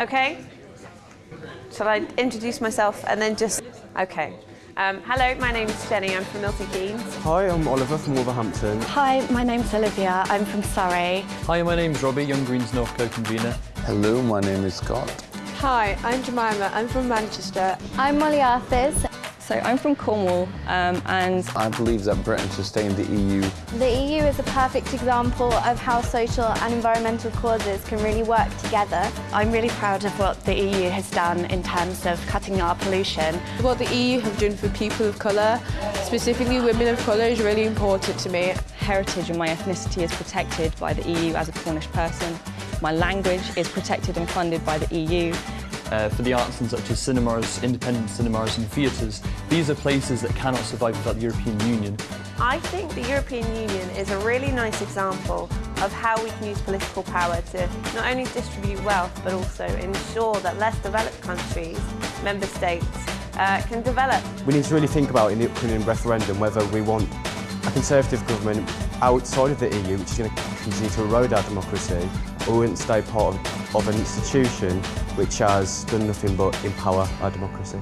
Okay. Shall I introduce myself and then just... Okay. Um, hello, my name's Jenny. I'm from Milton Keynes. Hi, I'm Oliver from Wolverhampton. Hi, my name's Olivia. I'm from Surrey. Hi, my name's Robbie, Young Greens Northcote convener. Hello, my name is Scott. Hi, I'm Jemima. I'm from Manchester. I'm Molly Arthurs. So I'm from Cornwall um, and I believe that Britain should stay in the EU. The EU is a perfect example of how social and environmental causes can really work together. I'm really proud of what the EU has done in terms of cutting our pollution. What the EU have done for people of colour, specifically women of colour, is really important to me. Heritage and my ethnicity is protected by the EU as a Cornish person. My language is protected and funded by the EU. Uh, for the arts and such as cinemas, independent cinemas and theatres, these are places that cannot survive without the European Union. I think the European Union is a really nice example of how we can use political power to not only distribute wealth but also ensure that less developed countries, member states, uh, can develop. We need to really think about in the upcoming referendum whether we want a Conservative government outside of the EU which is going to continue to erode our democracy or We wouldn't stay part of, of an institution which has done nothing but empower our democracy.